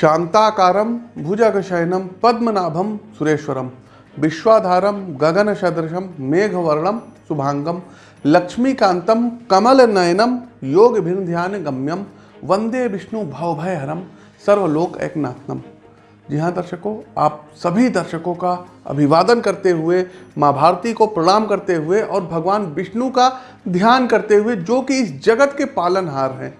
शांताकारम भुजगशयनम पद्मनाभम सुरेश्वरम विश्वाधारम गगन सदृशम मेघवर्णम शुभांगम लक्ष्मीकांतम कमल नयनम योग भिन्न ध्यान गम्यम वंदे विष्णु भवभयहरम सर्वलोक एकनाथनम जी हाँ दर्शकों, आप सभी दर्शकों का अभिवादन करते हुए, माँ भारती को प्रणाम करते हुए और भगवान विष्णु का ध्यान करते हुए, जो कि इस जगत के पालनहार हैं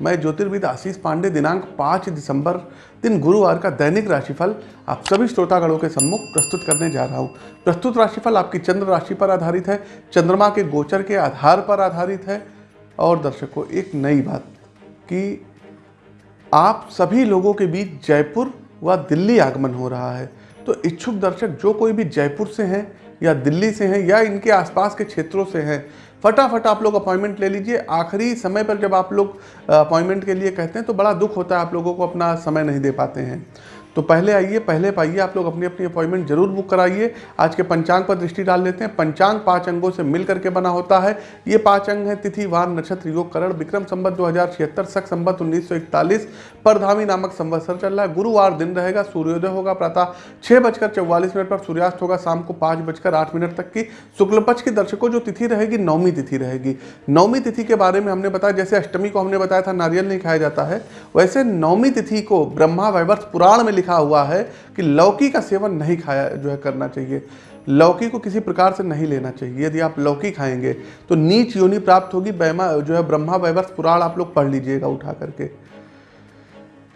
मैं ज्योतिर्विद आशीष पांडे, दिनांक 5 दिसंबर, दिन गुरुवार का दैनिक राशिफल आप सभी श्रोतागणों के सम्मुख प्रस्तुत करने जा रहा हूँ। प्रस्तुत राशिफल आपकी चंद्र राशि पर आधारित है, चंद्रमा के गोचर के आधार पर आधारित है। और दर्शकों, एक नई बात कि आप सभी लोगों के बीच जयपुर व दिल्ली आगमन हो रहा है। तो इच्छुक दर्शक, जो कोई भी जयपुर से हैं या दिल्ली से हैं या इनके आसपास के क्षेत्रों से हैं फटाफट आप लोग अपॉइंटमेंट ले लीजिए। आखिरी समय पर जब आप लोग अपॉइंटमेंट के लिए कहते हैं तो बड़ा दुख होता है आप लोगों को अपना समय नहीं दे पाते हैं। तो पहले आइए, पहले पाइए, आप लोग अपनी अपनी अपॉइंटमेंट ज़रूर बुक कराइए। आज के पंचांग पर दृष्टि डाल लेते हैं। पंचांग पाँच अंगों से मिल करके बना होता है। ये पाँच अंग है, तिथि, वार, नक्षत्र, योग, करण, विक्रम संबत दो हज़ार छिहत्तर सख संबत उन्नीस सौ इकतालीस, परधामी नामक संवत्सर चल रहा है। गुरुवार दिन रहेगा, सूर्योदय होगा, प्रातः छह बजकर चौवालीस मिनट पर सूर्यास्त होगा, शाम को पाँच बजकर आठ मिनट तक की। शुक्ल पक्ष की दर्शकों, जो तिथि रहेगी नौमी तिथि रहेगी। नौमी तिथि के बारे में हमने बताया, जैसे अष्टमी को हमने बताया था, नारियल नहीं खाया जाता है, वैसे नौमी तिथि को ब्रह्मा वैवर्ष पुराण में लिखा हुआ है कि लौकी का सेवन नहीं खाया जो है करना चाहिए। लौकी को किसी प्रकार से नहीं लेना चाहिए। यदि आप लौकी खाएँगे तो नीच योनि प्राप्त होगी। बैमा, जो है ब्रह्मा वैवर्ष पुराण आप लोग पढ़ लीजिएगा उठा करके।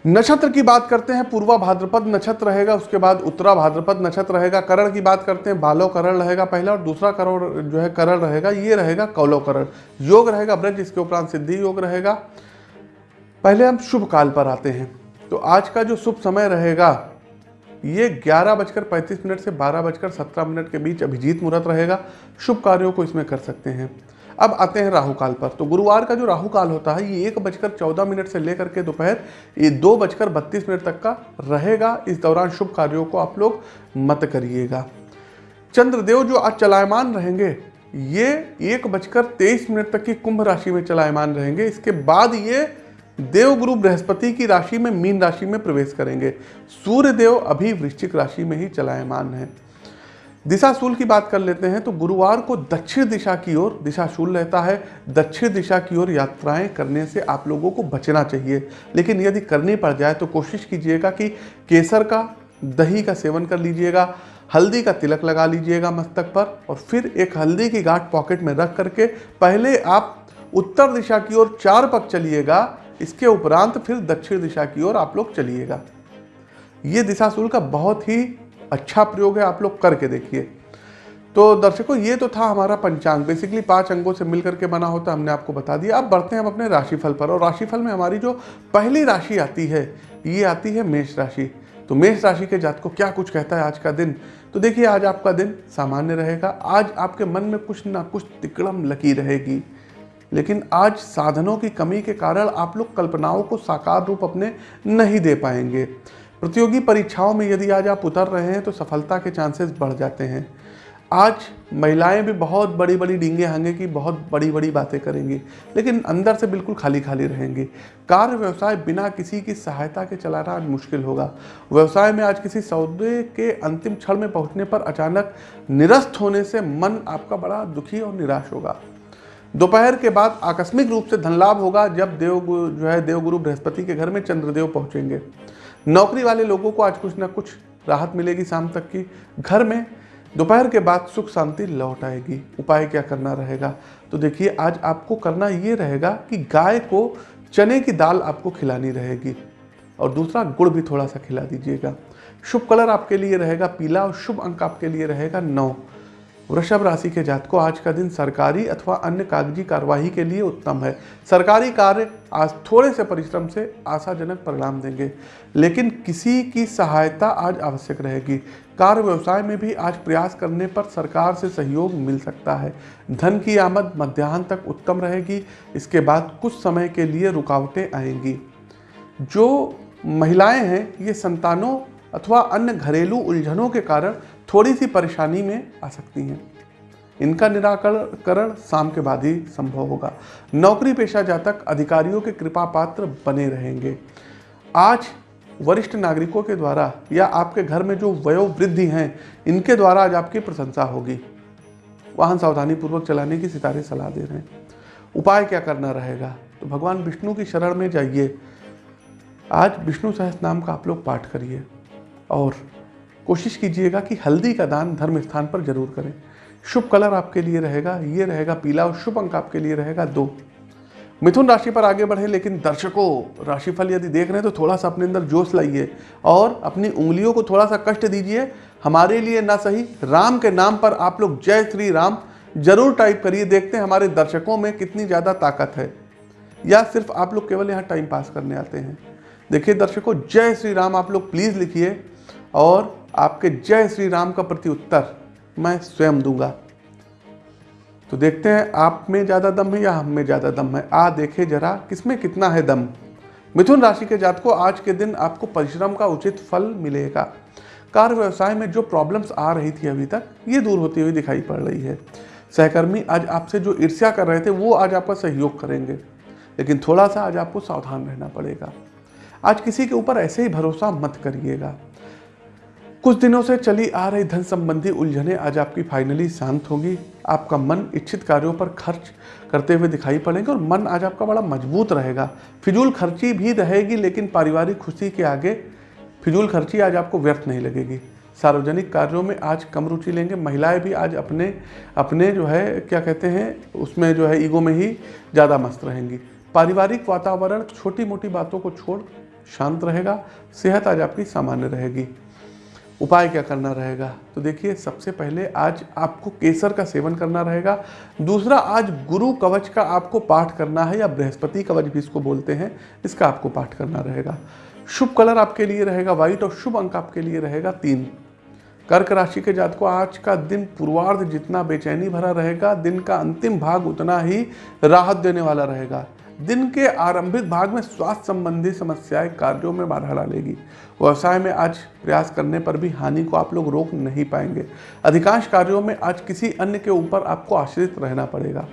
नक्षत्र की बात करते हैं, पूर्वा भाद्रपद नक्षत्र रहेगा, उसके बाद उत्तरा भाद्रपद नक्षत्र रहेगा, करण की बात करते हैं, बालो करण रहेगा पहला, और दूसरा करण जो है करण रहेगा, ये रहेगा कौलो करण। योग रहेगा ब्रज, इसके उपरांत सिद्धि योग रहेगा। पहले हम शुभ काल पर आते हैं। तो आज का जो शुभ समय रहेगा, ये ग्यारह बजकर पैंतीस मिनट से बारह बजकर सत्रह मिनट के बीच अभिजीत मुहूर्त रहेगा। शुभ कार्यों को इसमें कर सकते हैं। अब आते हैं राहु काल पर। तो गुरुवार का जो राहु काल होता है, ये एक बजकर चौदह मिनट से लेकर के दोपहर, ये दो बजकर बत्तीस मिनट तक का रहेगा। इस दौरान शुभ कार्यों को आप लोग मत करिएगा। चंद्रदेव जो आज चलायमान रहेंगे, ये एक बजकर तेईस मिनट तक की कुंभ राशि में चलायमान रहेंगे। इसके बाद ये देवगुरु बृहस्पति की राशि में मीन राशि में प्रवेश करेंगे। सूर्य देव अभी वृश्चिक राशि में ही चलायमान है। दिशाशूल की बात कर लेते हैं तो गुरुवार को दक्षिण दिशा की ओर दिशाशूल रहता है। दक्षिण दिशा की ओर यात्राएँ करने से आप लोगों को बचना चाहिए। लेकिन यदि करनी पड़ जाए तो कोशिश कीजिएगा कि केसर का, दही का सेवन कर लीजिएगा, हल्दी का तिलक लगा लीजिएगा मस्तक पर और फिर एक हल्दी की गांठ पॉकेट में रख करके पहले आप उत्तर दिशा की ओर चार पक चलिएगा। इसके उपरांत फिर दक्षिण दिशा की ओर आप लोग चलिएगा। ये दिशाशूल का बहुत ही अच्छा प्रयोग है आप लोग करके देखिए। तो दर्शकों, ये तो था हमारा पंचांग। बेसिकली पाँच अंगों से मिलकर के बना होता हमने आपको बता दिया। अब बढ़ते हैं हम अपने राशिफल पर। और राशिफल में हमारी जो पहली राशि आती है, ये आती है मेष राशि। तो मेष राशि के जात को क्या कुछ कहता है आज का दिन? तो देखिए, आज आपका दिन सामान्य रहेगा। आज आपके मन में कुछ ना कुछ तिकड़म लगी रहेगी। लेकिन आज साधनों की कमी के कारण आप लोग कल्पनाओं को साकार रूप अपने नहीं दे पाएँगे। प्रतियोगी परीक्षाओं में यदि आज आप उतर रहे हैं तो सफलता के चांसेस बढ़ जाते हैं। आज महिलाएँ भी बहुत बड़ी बड़ी डींगे हांगे की बहुत बड़ी बड़ी बातें करेंगी, लेकिन अंदर से बिल्कुल खाली खाली रहेंगी। कार्य व्यवसाय बिना किसी की सहायता के चलाना आज मुश्किल होगा। व्यवसाय में आज किसी सौदे के अंतिम क्षण में पहुँचने पर अचानक निरस्त होने से मन आपका बड़ा दुखी और निराश होगा। दोपहर के बाद आकस्मिक रूप से धन लाभ होगा जब देव जो है देवगुरु बृहस्पति के घर में चंद्रदेव पहुँचेंगे। नौकरी वाले लोगों को आज कुछ ना कुछ राहत मिलेगी शाम तक की। घर में दोपहर के बाद सुख शांति लौट आएगी। उपाय क्या करना रहेगा? तो देखिए, आज आपको करना ये रहेगा कि गाय को चने की दाल आपको खिलानी रहेगी। और दूसरा, गुड़ भी थोड़ा सा खिला दीजिएगा। शुभ कलर आपके लिए रहेगा पीला और शुभ अंक आपके लिए रहेगा नौ। वृषभ राशि के जातकों, आज का दिन सरकारी अथवा अन्य कागज़ी कार्यवाही के लिए उत्तम है। सरकारी कार्य आज थोड़े से परिश्रम से आशाजनक परिणाम देंगे, लेकिन किसी की सहायता आज आवश्यक रहेगी। कार्य व्यवसाय में भी आज प्रयास करने पर सरकार से सहयोग मिल सकता है। धन की आमद मध्याह्न तक उत्तम रहेगी, इसके बाद कुछ समय के लिए रुकावटें आएँगी। जो महिलाएँ हैं, ये संतानों अथवा अन्य घरेलू उलझनों के कारण थोड़ी सी परेशानी में आ सकती हैं। इनका निराकरण शाम के बाद ही संभव होगा। नौकरी पेशा जातक अधिकारियों के कृपा पात्र बने रहेंगे। आज वरिष्ठ नागरिकों के द्वारा या आपके घर में जो वयोवृद्धि हैं, इनके द्वारा आज आपकी प्रशंसा होगी। वाहन सावधानी पूर्वक चलाने की सितारे सलाह दे रहे हैं। उपाय क्या करना रहेगा? तो भगवान विष्णु की शरण में जाइए। आज विष्णु सहस नाम का आप लोग पाठ करिए। और कोशिश कीजिएगा कि हल्दी का दान धर्म स्थान पर ज़रूर करें। शुभ कलर आपके लिए रहेगा, ये रहेगा पीला और शुभ अंक आपके लिए रहेगा दो। मिथुन राशि पर आगे बढ़े, लेकिन दर्शकों, राशिफल यदि देख रहे हैं तो थोड़ा सा अपने अंदर जोश लाइए और अपनी उंगलियों को थोड़ा सा कष्ट दीजिए। हमारे लिए ना सही, राम के नाम पर आप लोग जय श्री राम ज़रूर टाइप करिए, देखते हैं हमारे दर्शकों में कितनी ज़्यादा ताकत है। या सिर्फ़ आप लोग केवल यहाँ टाइम पास करने आते हैं। देखिए दर्शकों, जय श्री राम आप लोग प्लीज़ लिखिए और आपके जय श्री राम का प्रति उत्तर मैं स्वयं दूँगा। तो देखते हैं, आप में ज़्यादा दम है या हम में ज़्यादा दम है? आ देखे जरा, किसमें कितना है दम? मिथुन राशि के जात को आज के दिन आपको परिश्रम का उचित फल मिलेगा। कार्य व्यवसाय में जो प्रॉब्लम्स आ रही थी अभी तक, ये दूर होती हुई दिखाई पड़ रही है। सहकर्मी, आज आपसे जो ईर्ष्या कर रहे थे, वो आज आपका सहयोग करेंगे। लेकिन थोड़ा सा आज आपको सावधान रहना पड़ेगा। आज किसी के ऊपर ऐसे ही भरोसा मत करिएगा। कुछ दिनों से चली आ रही धन संबंधी उलझने आज आपकी फाइनली शांत होगी। आपका मन इच्छित कार्यों पर खर्च करते हुए दिखाई पड़ेंगे और मन आज आपका बड़ा मज़बूत रहेगा। फिजूल खर्ची भी रहेगी, लेकिन पारिवारिक खुशी के आगे फिजूल खर्ची आज आपको व्यर्थ नहीं लगेगी। सार्वजनिक कार्यों में आज कम रुचि लेंगे। महिलाएँ भी आज अपने अपने जो है, क्या कहते हैं, उसमें जो है ईगो में ही ज़्यादा मस्त रहेंगी। पारिवारिक वातावरण छोटी मोटी बातों को छोड़ शांत रहेगा। सेहत आज आपकी सामान्य रहेगी। उपाय क्या करना रहेगा? तो देखिए, सबसे पहले आज आपको केसर का सेवन करना रहेगा। दूसरा, आज गुरु कवच का आपको पाठ करना है या बृहस्पति कवच भी इसको बोलते हैं, इसका आपको पाठ करना रहेगा। शुभ कलर आपके लिए रहेगा, व्हाइट और शुभ अंक आपके लिए रहेगा तीन। कर्क राशि के जात को आज का दिन पूर्वार्ध जितना बेचैनी भरा रहेगा, दिन का अंतिम भाग उतना ही राहत देने वाला रहेगा। दिन के आरंभिक भाग में स्वास्थ्य संबंधी समस्याएँ कार्यों में बाधा डालेगी। व्यवसाय में आज प्रयास करने पर भी हानि को आप लोग रोक नहीं पाएँगे। अधिकांश कार्यों में आज किसी अन्य के ऊपर आपको आश्रित रहना पड़ेगा।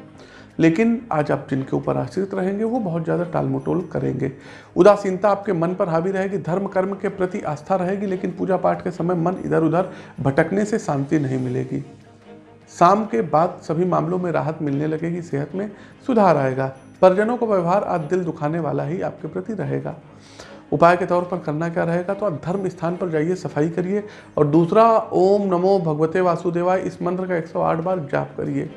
लेकिन आज आप जिनके ऊपर आश्रित रहेंगे, वो बहुत ज़्यादा टालमटोल करेंगे। उदासीनता आपके मन पर हावी रहेगी धर्म कर्म के प्रति आस्था रहेगी, लेकिन पूजा पाठ के समय मन इधर उधर भटकने से शांति नहीं मिलेगी। शाम के बाद सभी मामलों में राहत मिलने लगेगी, सेहत में सुधार आएगा। परिजनों का व्यवहार आज दिल दुखाने वाला ही आपके प्रति रहेगा। उपाय के तौर पर करना क्या रहेगा तो आप धर्म स्थान पर जाइए, सफ़ाई करिए और दूसरा, ओम नमो भगवते वासुदेवाय, इस मंत्र का 108 बार जाप करिए।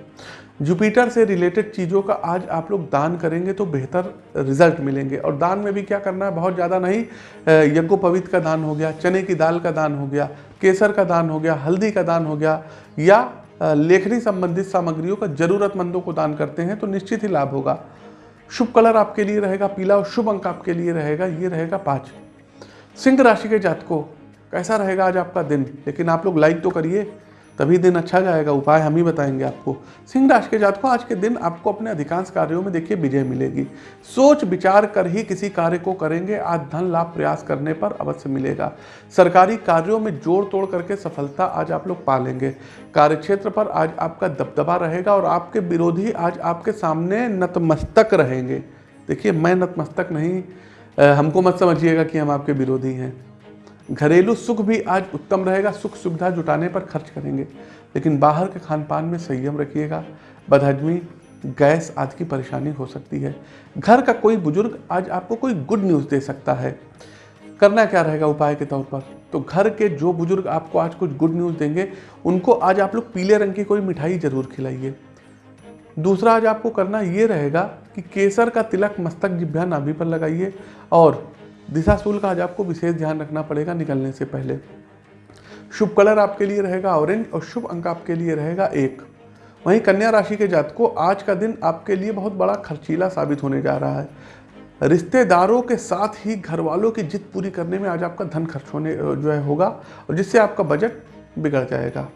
जुपिटर से रिलेटेड चीज़ों का आज आप लोग दान करेंगे तो बेहतर रिज़ल्ट मिलेंगे। और दान में भी क्या करना है, बहुत ज़्यादा नहीं यज्ञोपवित का दान हो गया, चने की दाल का दान हो गया, केसर का दान हो गया, हल्दी का दान हो गया, या लेखनी संबंधित सामग्रियों का ज़रूरतमंदों को दान करते हैं तो निश्चित ही लाभ होगा। शुभ कलर आपके लिए रहेगा, पीला और शुभ अंक आपके लिए रहेगा, ये रहेगा पाँच। सिंह राशि के जातकों, कैसा रहेगा आज आपका दिन? लेकिन आप लोग लाइक तो करिए। तभी दिन अच्छा जाएगा, उपाय हम ही बताएँगे आपको। सिंह राशि के जातकों आज के दिन आपको अपने अधिकांश कार्यों में देखिए विजय मिलेगी। सोच विचार कर ही किसी कार्य को करेंगे, आज धन लाभ प्रयास करने पर अवश्य मिलेगा। सरकारी कार्यों में जोड़ तोड़ करके सफलता आज आप लोग पा लेंगे कार्यक्षेत्र पर आज आपका दबदबा रहेगा और आपके विरोधी आज आपके सामने नतमस्तक रहेंगे। देखिए, मैं नतमस्तक नहीं हमको मत समझिएगा कि हम आपके विरोधी हैं। घरेलू सुख भी आज उत्तम रहेगा, सुख सुविधा जुटाने पर खर्च करेंगे। लेकिन बाहर के खान पान में संयम रखिएगा। बदहजमी, गैस आदि की परेशानी हो सकती है। घर का कोई बुज़ुर्ग आज आपको कोई गुड न्यूज़ दे सकता है। करना क्या रहेगा उपाय के तौर पर? तो घर के जो बुज़ुर्ग आपको आज कुछ गुड न्यूज़ देंगे, उनको आज आप लोग पीले रंग की कोई मिठाई ज़रूर खिलाइए। दूसरा आज आपको करना ये रहेगा कि केसर का तिलक मस्तक जिभ्या नाभि पर लगाइए और दिशा सूल का आज आपको विशेष ध्यान रखना पड़ेगा निकलने से पहले। शुभ कलर आपके लिए रहेगा ऑरेंज और शुभ अंक आपके लिए रहेगा एक। वहीं कन्या राशि के जात को आज का दिन आपके लिए बहुत बड़ा खर्चीला साबित होने जा रहा है। रिश्तेदारों के साथ ही घर वालों की जिद पूरी करने में आज आपका धन खर्च होने जो है होगा और जिससे आपका बजट बिगड़ जाएगा।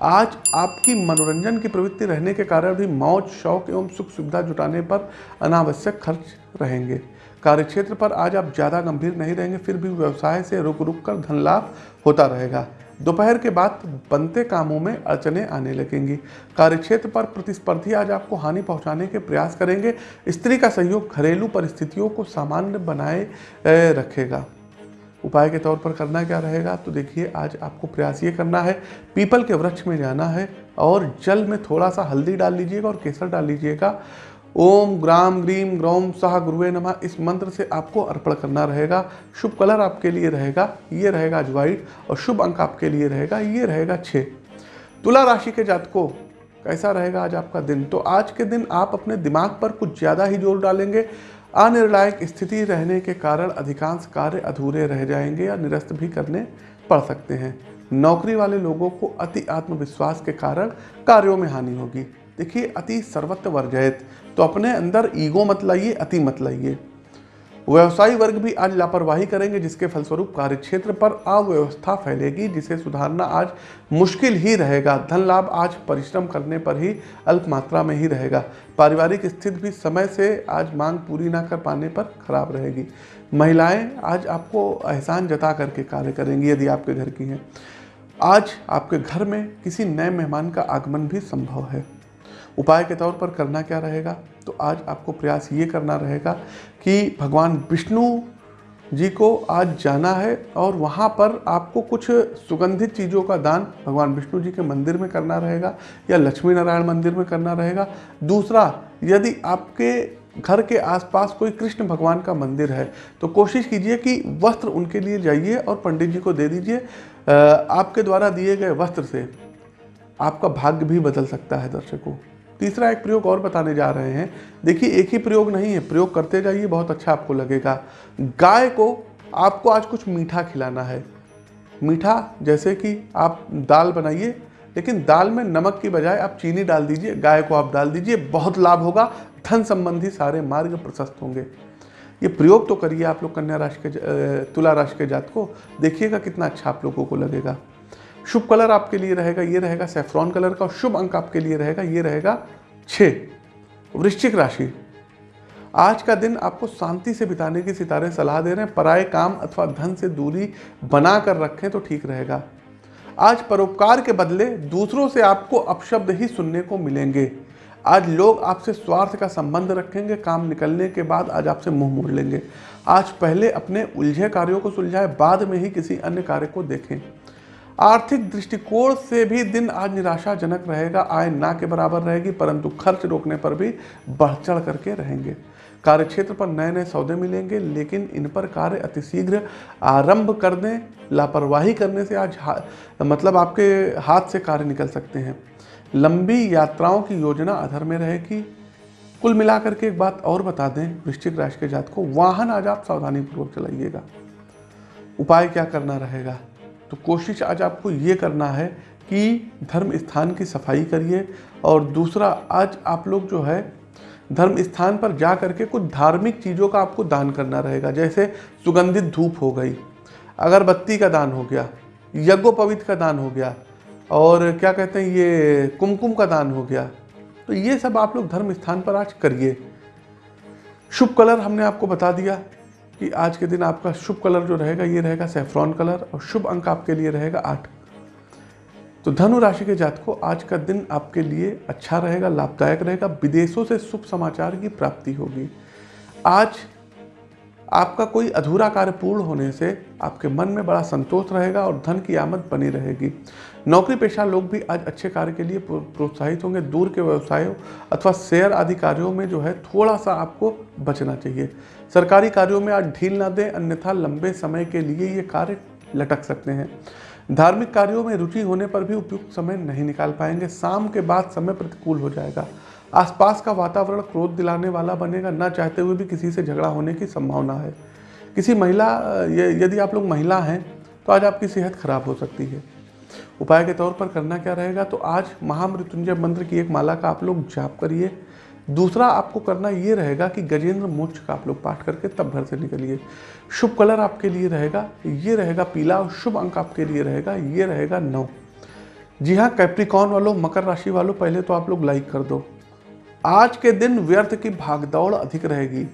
आज आपकी मनोरंजन की प्रवृत्ति रहने के कारण भी मौज, शौक एवं सुख सुविधा जुटाने पर अनावश्यक खर्च रहेंगे। कार्यक्षेत्र पर आज आप ज़्यादा गंभीर नहीं रहेंगे, फिर भी व्यवसाय से रुक रुक कर धन लाभ होता रहेगा। दोपहर के बाद बनते कामों में अड़चने आने लगेंगी। कार्यक्षेत्र पर प्रतिस्पर्धी आज आपको हानि पहुँचाने के प्रयास करेंगे। स्त्री का सहयोग घरेलू परिस्थितियों को सामान्य बनाए रखेगा। उपाय के तौर पर करना क्या रहेगा तो देखिए, आज आपको प्रयास ये करना है, पीपल के वृक्ष में जाना है और जल में थोड़ा सा हल्दी डाल लीजिएगा और केसर डाल लीजिएगा। ओम ग्राम ग्रीम ग्रौम साह गुरुवे नमा। इस मंत्र से आपको अर्पण करना रहेगा। शुभ कलर आपके लिए रहेगा, ये रहेगा आज व्हाइट और शुभ अंक आपके लिए रहेगा, ये रहेगा छः। तुला राशि के जातकों, कैसा रहेगा आज आपका दिन? तो आज के दिन आप अपने दिमाग पर कुछ ज़्यादा ही ज़ोर डालेंगे। अनिर्णायक स्थिति रहने के कारण अधिकांश कार्य अधूरे रह जाएँगे या निरस्त भी करने पड़ सकते हैं। नौकरी वाले लोगों को अति आत्मविश्वास के कारण कार्यों में हानि होगी। देखिए, अति सर्वत्र वर्जयत। तो अपने अंदर ईगो मत लाइए, अति मत लाइए। व्यवसायी वर्ग भी आज लापरवाही करेंगे, जिसके फलस्वरूप कार्य क्षेत्र पर अव्यवस्था फैलेगी, जिसे सुधारना आज मुश्किल ही रहेगा। धन लाभ आज परिश्रम करने पर ही अल्प मात्रा में ही रहेगा। पारिवारिक स्थिति भी समय से आज मांग पूरी ना कर पाने पर खराब रहेगी। महिलाएँ आज आपको एहसान जता करके कार्य करेंगी, यदि आपके घर की हैं। आज आपके घर में किसी नए मेहमान का आगमन भी संभव है। उपाय के तौर पर करना क्या रहेगा? तो आज आपको प्रयास ये करना रहेगा कि भगवान विष्णु जी को आज जाना है और वहाँ पर आपको कुछ सुगंधित चीज़ों का दान भगवान विष्णु जी के मंदिर में करना रहेगा या लक्ष्मी नारायण मंदिर में करना रहेगा। दूसरा, यदि आपके घर के आसपास कोई कृष्ण भगवान का मंदिर है तो कोशिश कीजिए कि वस्त्र उनके लिए जाइए और पंडित जी को दे दीजिए। आपके द्वारा दिए गए वस्त्र से आपका भाग्य भी बदल सकता है दर्शकों। तीसरा एक प्रयोग और बताने जा रहे हैं। देखिए, एक ही प्रयोग नहीं है, प्रयोग करते जाइए, बहुत अच्छा आपको लगेगा। गाय को आपको आज कुछ मीठा खिलाना है। मीठा, जैसे कि आप दाल बनाइए, लेकिन दाल में नमक की बजाय आप चीनी डाल दीजिए, गाय को आप डाल दीजिए, बहुत लाभ होगा, धन संबंधी सारे मार्ग प्रशस्त होंगे। ये प्रयोग तो करिए आप लोग कन्या राशि के तुला राशि के जात को देखिएगा कितना अच्छा आप लोगों को लगेगा। शुभ कलर आपके लिए रहेगा, ये रहेगा सेफ्रॉन कलर का और शुभ अंक आपके लिए रहेगा, ये रहेगा छ वृश्चिक राशि। आज का दिन आपको शांति से बिताने की सितारे सलाह दे रहे हैं, पराए काम अथवा धन से दूरी बना कर रखें तो ठीक रहेगा। आज परोपकार के बदले दूसरों से आपको अपशब्द ही सुनने को मिलेंगे। आज लोग आपसे स्वार्थ का संबंध रखेंगे, काम निकलने के बाद आज आपसे मुँह मोड़ लेंगे। आज पहले अपने उलझे कार्यों को सुलझाए, बाद में ही किसी अन्य कार्य को देखें। आर्थिक दृष्टिकोण से भी दिन आज निराशाजनक रहेगा आय ना के बराबर रहेगी परंतु खर्च रोकने पर भी बढ़ चढ़ करके रहेंगे। कार्य क्षेत्र पर नए नए सौदे मिलेंगे लेकिन इन पर कार्य अतिशीघ्र आरंभ कर दें लापरवाही करने से आज हा, मतलब आपके हाथ से कार्य निकल सकते हैं। लंबी यात्राओं की योजना अधर में रहेगी। कुल मिलाकर के एक बात और बता दें वृश्चिक राशि के जात को वाहन आज आप सावधानी पूर्वक चलाइएगा। उपाय क्या करना रहेगा? तो कोशिश आज आपको ये करना है कि धर्म स्थान की सफ़ाई करिए और दूसरा, आज आप लोग जो है धर्म स्थान पर जा करके कुछ धार्मिक चीज़ों का आपको दान करना रहेगा। जैसे सुगंधित धूप हो गई, अगरबत्ती का दान हो गया, यज्ञोपवित का दान हो गया और क्या कहते हैं, ये कुमकुम का दान हो गया। तो ये सब आप लोग धर्म स्थान पर आज करिए। शुभ कलर हमने आपको बता दिया। कि आज के दिन आपका शुभ कलर जो रहेगा, ये रहेगा सेफ्रॉन कलर और शुभ अंक आपके लिए रहेगा आठ। तो धनु राशि के जात को आज का दिन आपके लिए अच्छा रहेगा, लाभदायक रहेगा, विदेशों से शुभ समाचार की प्राप्ति होगी। आज आपका कोई अधूरा कार्य पूर्ण होने से आपके मन में बड़ा संतोष रहेगा और धन की आमद बनी रहेगी। नौकरी पेशा लोग भी आज अच्छे कार्य के लिए प्रोत्साहित होंगे। दूर के व्यवसायों अथवा शेयर आदि कार्यों में जो है थोड़ा सा आपको बचना चाहिए। सरकारी कार्यों में आज ढील ना दें, अन्यथा लंबे समय के लिए ये कार्य लटक सकते हैं। धार्मिक कार्यों में रुचि होने पर भी उपयुक्त समय नहीं निकाल पाएँगे। शाम के बाद समय प्रतिकूल हो जाएगा। आसपास का वातावरण क्रोध दिलाने वाला बनेगा। ना चाहते हुए भी किसी से झगड़ा होने की संभावना है। किसी महिला यदि आप लोग महिला हैं तो आज आपकी सेहत खराब हो सकती है। उपाय के तौर पर करना क्या रहेगा? तो आज महामृत्युंजय मंत्र की एक माला का आप लोग जाप करिए। दूसरा आपको करना ये रहेगा कि गजेंद्र मोक्ष का आप लोग पाठ करके तब घर से निकलिए। शुभ कलर आपके लिए रहेगा, ये रहेगा पीला और शुभ अंक आपके लिए रहेगा, ये रहेगा नौ। जी हाँ कैप्रिकॉन वालों, मकर राशि वालों, पहले तो आप लोग लाइक कर दो। आज के दिन व्यर्थ की भागदौड़ अधिक रहेगी।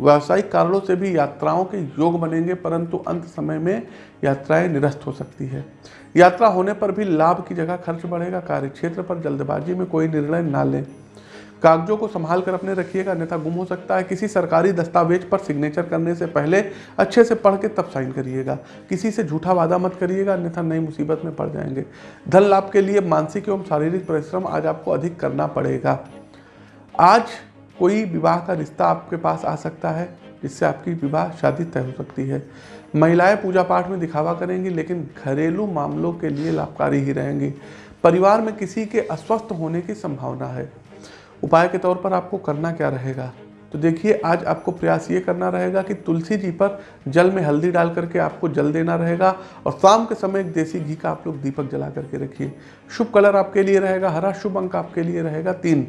व्यावसायिक कारणों से भी यात्राओं के योग बनेंगे, परंतु अंत समय में यात्राएँ निरस्त हो सकती है। यात्रा होने पर भी लाभ की जगह खर्च बढ़ेगा कार्य क्षेत्र पर जल्दबाजी में कोई निर्णय ना लें। कागजों को संभाल कर अपने रखिएगा, अन्यथा गुम हो सकता है। किसी सरकारी दस्तावेज़ पर सिग्नेचर करने से पहले अच्छे से पढ़ के तब साइन करिएगा। किसी से झूठा वादा मत करिएगा, अन्यथा नई मुसीबत में पड़ जाएँगे। धन लाभ के लिए मानसिक एवं शारीरिक परिश्रम आज आपको अधिक करना पड़ेगा। आज कोई विवाह का रिश्ता आपके पास आ सकता है, जिससे आपकी विवाह शादी तय हो सकती है। महिलाएँ पूजा पाठ में दिखावा करेंगी, लेकिन घरेलू मामलों के लिए लाभकारी ही रहेंगी। परिवार में किसी के अस्वस्थ होने की संभावना है। उपाय के तौर पर आपको करना क्या रहेगा? तो देखिए, आज आपको प्रयास ये करना रहेगा कि तुलसी जी पर जल में हल्दी डाल करके आपको जल देना रहेगा और शाम के समय एक देसी घी का आप लोग दीपक जला करके रखिए। शुभ कलर आपके लिए रहेगा, हरा शुभ अंक आपके लिए रहेगा, तीन।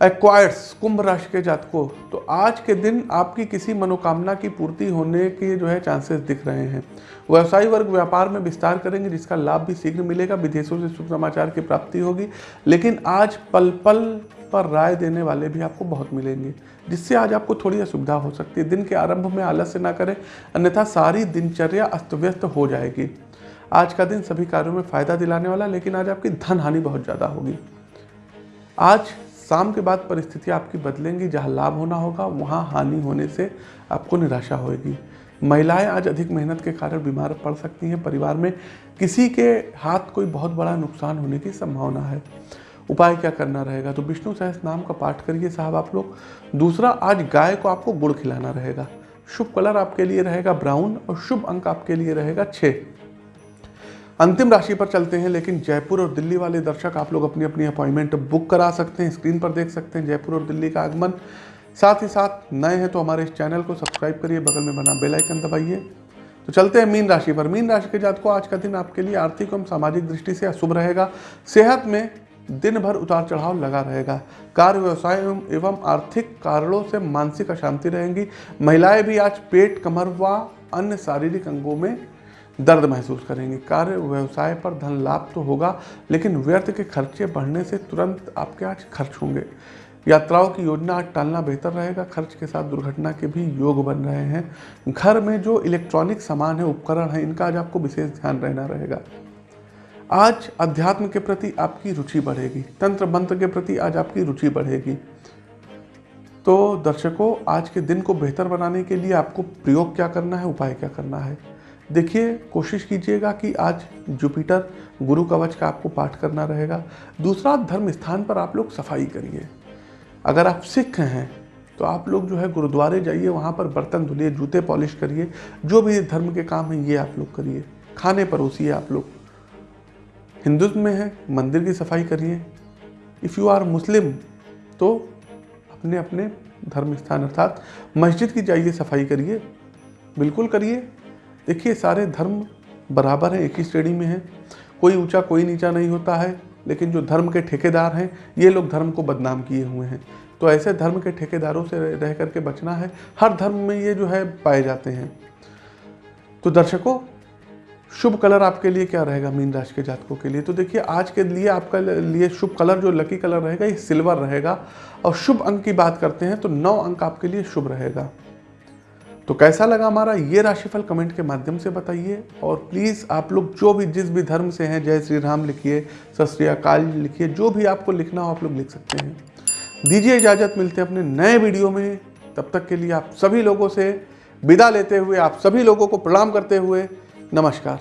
एक्वायर्स कुंभ राशि के जातकों तो आज के दिन आपकी किसी मनोकामना की पूर्ति होने के जो है चांसेस दिख रहे हैं। व्यवसायी वर्ग व्यापार में विस्तार करेंगे, जिसका लाभ भी शीघ्र मिलेगा, विदेशों से शुभ समाचार की प्राप्ति होगी। लेकिन आज पल पल पर राय देने वाले भी आपको बहुत मिलेंगे, जिससे आज आपको थोड़ी असुविधा हो सकती है। दिन के आरंभ में आलस्य ना करें, अन्यथा सारी दिनचर्या अस्त व्यस्त हो जाएगी। आज का दिन सभी कार्यों में फ़ायदा दिलाने वाला, लेकिन आज आपकी धन हानि बहुत ज़्यादा होगी। आज शाम के बाद परिस्थितियाँ आपकी बदलेंगी, जहाँ लाभ होना होगा, वहाँ हानि होने से आपको निराशा होगी महिलाएँ आज अधिक मेहनत के कारण बीमार पड़ सकती हैं। परिवार में किसी के हाथ कोई बहुत बड़ा नुकसान होने की संभावना है। उपाय क्या करना रहेगा? तो विष्णु सहस नाम का पाठ करिए साहब आप लोग। दूसरा, आज गाय को आपको गुड़ खिलाना रहेगा। शुभ कलर आपके लिए रहेगा ब्राउन और शुभ अंक आपके लिए रहेगा छः अंतिम राशि पर चलते हैं, लेकिन जयपुर और दिल्ली वाले दर्शक आप लोग अपनी अपनी अपॉइंटमेंट बुक करा सकते हैं स्क्रीन पर देख सकते हैं जयपुर और दिल्ली का आगमन। साथ ही साथ नए हैं तो हमारे इस चैनल को सब्सक्राइब करिए, बगल में बना बेल आइकन दबाइए। तो चलते हैं मीन राशि पर। मीन राशि के जात को आज का दिन आपके लिए आर्थिक एवं सामाजिक दृष्टि से अशुभ रहेगा। सेहत में दिन भर उतार चढ़ाव लगा रहेगा। कार्य व्यवसाय एवं एवं आर्थिक कारणों से मानसिक अशांति रहेंगी। महिलाएँ भी आज पेट कमर व अन्य शारीरिक अंगों में दर्द महसूस करेंगे। कार्य व्यवसाय पर धन लाभ तो होगा, लेकिन व्यर्थ के खर्चे बढ़ने से तुरंत आपके आज खर्च होंगे। यात्राओं की योजना आज टालना बेहतर रहेगा, खर्च के साथ दुर्घटना के भी योग बन रहे हैं। घर में जो इलेक्ट्रॉनिक सामान है, उपकरण है, इनका आज आपको विशेष ध्यान रहना रहेगा। आज अध्यात्म के प्रति आपकी रुचि बढ़ेगी, तंत्र मंत्र के प्रति आज आपकी रुचि बढ़ेगी। तो दर्शकों, आज के दिन को बेहतर बनाने के लिए आपको प्रयोग क्या करना है, उपाय क्या करना है? देखिए, कोशिश कीजिएगा कि आज जुपिटर गुरु कवच का आपको पाठ करना रहेगा। दूसरा, धर्म स्थान पर आप लोग सफ़ाई करिए। अगर आप सिख हैं तो आप लोग जो है गुरुद्वारे जाइए, वहाँ पर बर्तन धुलिए, जूते पॉलिश करिए। जो भी धर्म के काम हैं, ये आप लोग करिए। खाने परोसिए आप लोग। हिंदुत्व में है, मंदिर की सफ़ाई करिए। इफ़ यू आर मुस्लिम तो अपने अपने धर्म स्थान, अर्थात मस्जिद की जाइए, सफ़ाई करिए। बिल्कुल करिए। देखिए, सारे धर्म बराबर हैं, एक ही श्रेणी में हैं। कोई ऊँचा, कोई नीचा नहीं होता है, लेकिन जो धर्म के ठेकेदार हैं, ये लोग धर्म को बदनाम किए हुए हैं। तो ऐसे धर्म के ठेकेदारों से रह करके बचना है। हर धर्म में ये जो है, पाए जाते हैं। तो दर्शकों, शुभ कलर आपके लिए क्या रहेगा मीन राशि के जातकों के लिए? तो देखिए, आज के लिए आपका लिए शुभ कलर, जो लकी कलर रहेगा, ये सिल्वर रहेगा। और शुभ अंक की बात करते हैं तो नौ अंक आपके लिए शुभ रहेगा। तो कैसा लगा हमारा? ये राशिफल कमेंट के माध्यम से बताइए। और प्लीज़ आप लोग जो भी, जिस भी धर्म से हैं, जय श्री राम लिखिए, सत अकाल लिखिए, जो भी आपको लिखना हो आप लोग लिख सकते हैं। दीजिए इजाज़त, मिलते हैं अपने नए वीडियो में। तब तक के लिए आप सभी लोगों से विदा लेते हुए, आप सभी लोगों को प्रणाम करते हुए, नमस्कार।